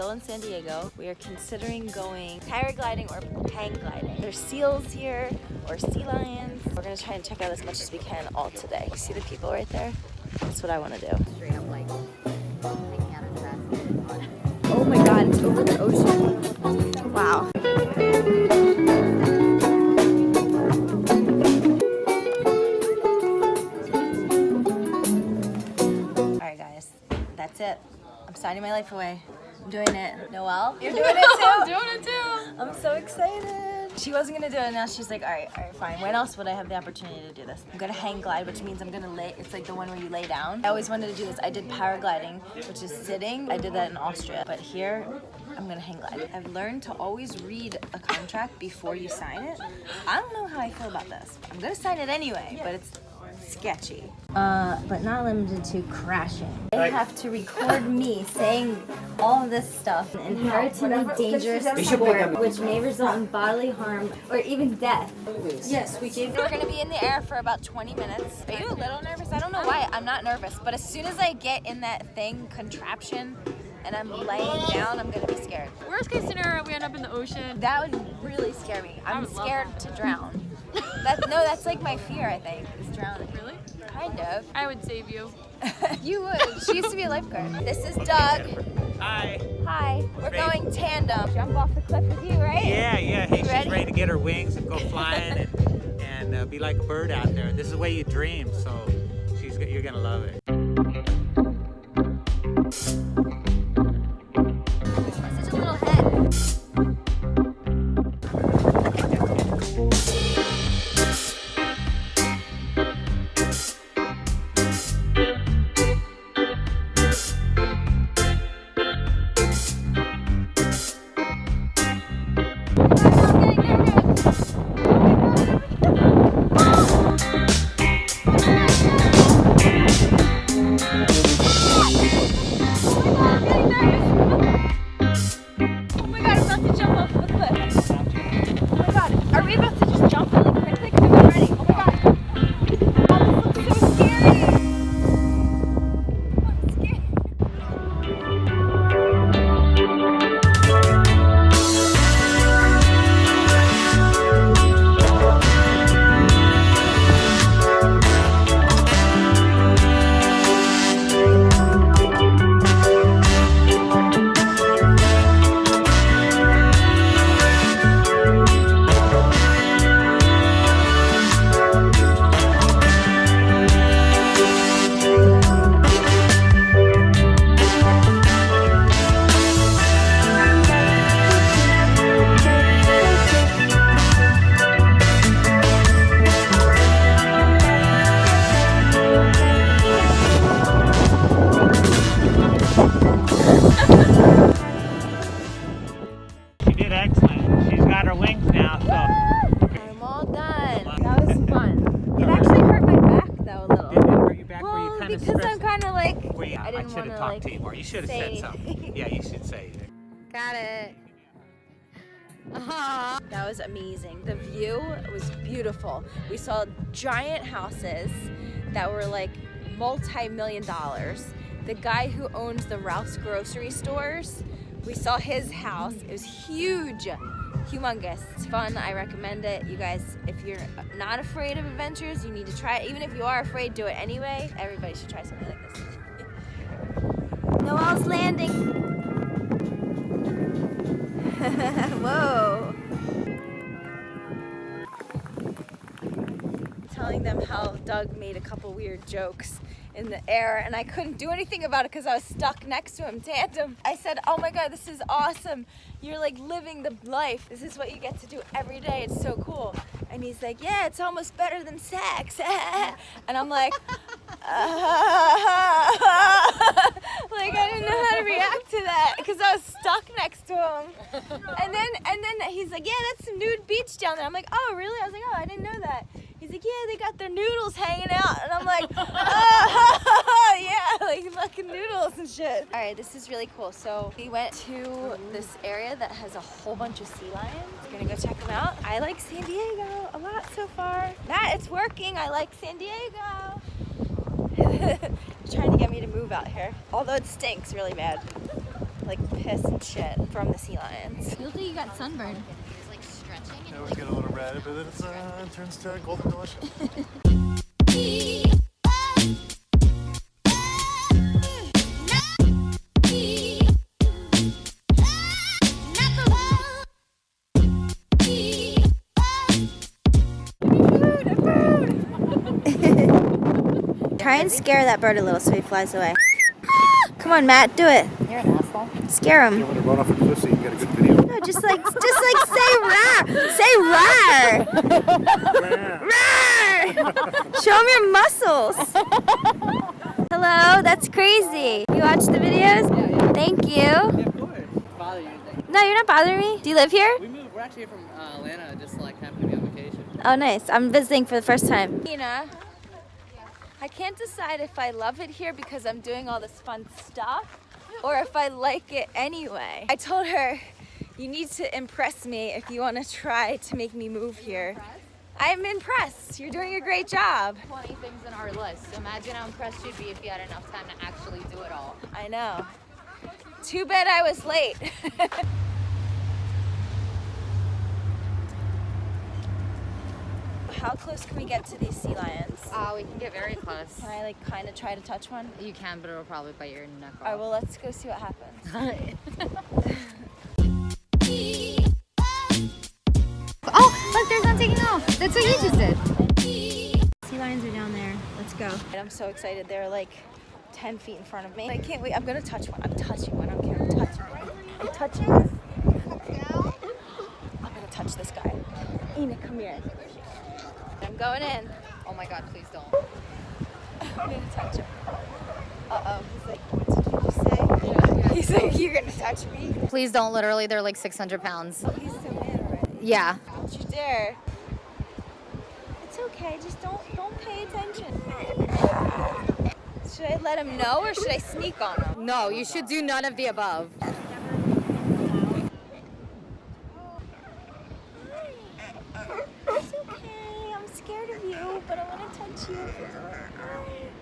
still in San Diego. We are considering going paragliding or hang gliding. There's seals here or sea lions. We're gonna try and check out as much as we can all today. You see the people right there? That's what I wanna do. Straight up like, I can't. Oh my god, it's over the ocean. Wow. Alright guys, that's it. I'm signing my life away. I'm doing it. Noelle, you're doing it too? I'm doing it too. I'm so excited. She wasn't gonna do it, now she's like, all right, all right, fine. When else would I have the opportunity to do this? I'm gonna hang glide, which means I'm gonna lay, it's like the one where you lay down. I always wanted to do this. I did paragliding, which is sitting. I did that in Austria, but here, I'm gonna hang glide. I've learned to always read a contract before you sign it. I don't know how I feel about this. I'm gonna sign it anyway, but it's sketchy. Uh, but not limited to crashing. They have to record me saying all of this stuff. An inherently dangerous sport which may result in bodily harm or even death. Yes, we gave We're gonna be in the air for about 20 minutes. Are you a little nervous? I don't know why. I'm not nervous, but as soon as I get in that thing, contraption, and I'm laying down, I'm gonna be scared. Worst case scenario, we end up in the ocean. That would really scare me. I'm scared to drown. That no, that's like my fear. I think is drowning. Really? Kind of. I would save you. you would. She used to be a lifeguard. This is Doug. Hi. Hi. We're Ready? going tandem. Jump off the cliff with you, right? Yeah, yeah. Hey, You she's ready? ready to get her wings and go flying and, and uh, be like a bird out there. This is the way you dream, so she's you're gonna love it. Back? Were you Well, kind of because I'm kind of like. Were you, I I, didn't should wanna, have talked like, to you more. You should have say said something. anything. Yeah, you should say it. Got it. That was amazing. The view was beautiful. We saw giant houses that were like multi-million dollars. The guy who owns the Ralph's grocery stores, we saw his house. It was huge, humongous. It's fun. I recommend it. You guys, if you're not afraid of adventures, you need to try it. Even if you are afraid, do it anyway. Everybody should try something like this. Noelle's landing. Whoa. Telling them how Doug made a couple weird jokes in the air and I couldn't do anything about it because I was stuck next to him tandem. I said, oh my God, this is awesome. You're like living the life. This is what you get to do every day. It's so cool. And he's like, yeah, it's almost better than sex. and I'm like, like I didn't know how to react to that because I was stuck next to him. And then and then he's like, yeah, that's some nude beach down there. I'm like, oh really? I was like, oh, I didn't know that. He's like, yeah, they got their noodles hanging out, and I'm like, oh yeah, like fucking noodles and shit. This is really cool. So we went to this area that has a whole bunch of sea lions. We're gonna go check them out. I like San Diego a lot so far. That it's working. I like San Diego. trying to get me to move out here. Although it stinks really bad. like piss and shit from the sea lions. Feels like you got sunburned. It's like stretching It always get a little red, but then it's, uh, it turns to golden delicious. Try and scare that bird a little so he flies away. Come on, Matt, do it. You're an asshole. Scare him. You want to run off a cliff so you can get a good video. No, just like, just like say rar, say rar, rar. Show him your muscles. Hello, that's crazy. You watch the videos? Thank you. of course. Bother you. No, you're not bothering me. Do you live here? We moved. We're actually from uh, Atlanta, just like happen to be on vacation. Oh, nice. I'm visiting for the first time. Tina, I can't decide if I love it here because I'm doing all this fun stuff or if I like it anyway. I told her, you need to impress me if you want to try to make me move here. I'm impressed. You're doing a great job. 20 things in our list. Imagine how impressed you'd be if you had enough time to actually do it all. I know. Too bad I was late. How close can we get to these sea lions? Uh, we can get very close. Can I like kind of try to touch one? You can, but it'll probably bite your neck off. All right, well, let's go see what happens. oh, look, there's one taking off. That's what you just did. Sea lions are down there. Let's go. I'm so excited. They're like 10 feet in front of me. I can't wait. I'm gonna touch one. I'm touching one. I don't care. I'm touching one. I'm touching this. I'm gonna touch this guy. Ina, come here. I'm going in. Oh my god, please don't. I'm gonna touch him. Uh oh. He's like, what did you just say? He's like, you're gonna touch me. Please don't, literally, they're like 600 pounds. He's so mad already. Yeah. Don't you dare. It's okay. Just don't don't pay attention. Should I let him know or should I sneak on him? No, you should do none of the above. It's okay. I'm scared of you, but I want to touch you.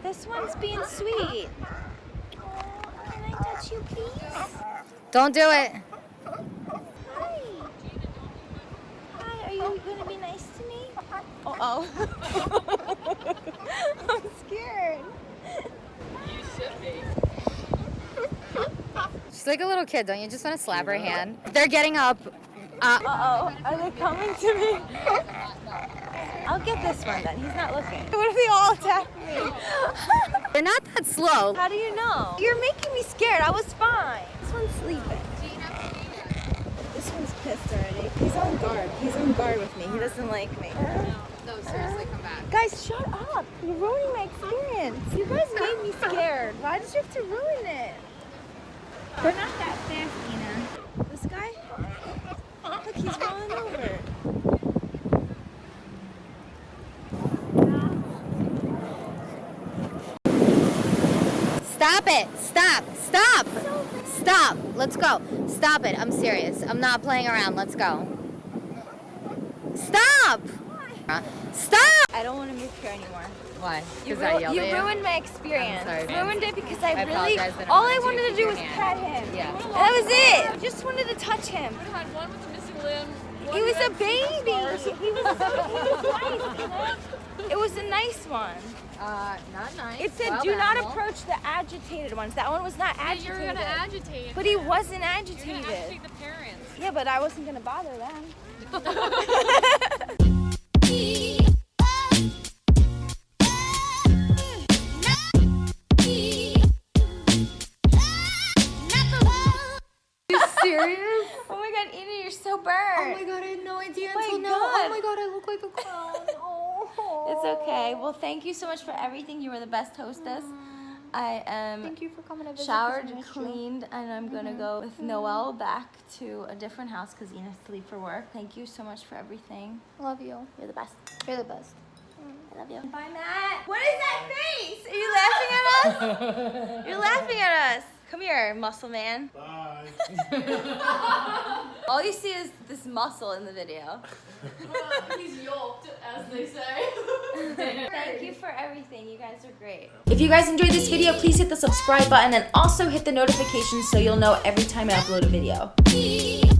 This one's being sweet. Oh, can I touch you, please? Don't do it. Hi. Hi, are you going to be nice to me? Uh oh. I'm scared. She's like a little kid, don't you? Just want to slap her hand. They're getting up. Uh, Uh oh. Are they coming to me? I'll get this one then. He's not looking. What if they all attack me? they're not that slow. How do you know? You're making me scared. I was fine. This one's sleeping. This one's pissed already. He's on guard. He's on guard with me. He doesn't like me. No, seriously, come back. Guys, shut up. You're ruining my experience. You guys made me scared. Why did you have to ruin it? They're not that fast, Ina. This guy? Look, he's rolling over. Stop it. Stop. Stop. Stop. Let's go. Stop it. I'm serious. I'm not playing around. Let's go. Stop. Stop. I don't want to move here anymore. Why? You, Because I yelled you at you? ruined my experience. sorry, You ruined it because I, I really that all I wanted wanted to to do was your pet him. Yeah. That was it. I just wanted to touch him. had one with a missing limb. He was a baby. He was so he was nice. It was a nice one. Uh, not nice. It said, Wild "Do not animal." approach the agitated ones." That one was not Yeah, agitated. you're gonna agitate. But he him. wasn't You're gonna agitated. agitate the parents. Yeah, but I wasn't gonna bother them. You serious? Oh my god, Ina, you're so burned. Oh my god, I had no idea oh my until now. Oh my god, I look like a clown. Oh. It's okay. Well, thank you so much for everything. You were the best hostess. Mm. I am Thank you for coming to visit. showered, this is my show. cleaned, and I'm gonna mm-hmm. go with mm-hmm. Noelle back to a different house because Ina has to leave for work. Thank you so much for everything. Love you. You're the best. You're the best. Mm. I love you. Bye, Matt. What is that face? Are you laughing at us? You're laughing at us. Come here, muscle man. Bye. All you see is this muscle in the video. He's yoked, as they say. Thank Thank you for everything. You guys are great. If you guys enjoyed this video, please hit the subscribe button and also hit the notifications so you'll know every time I upload a video.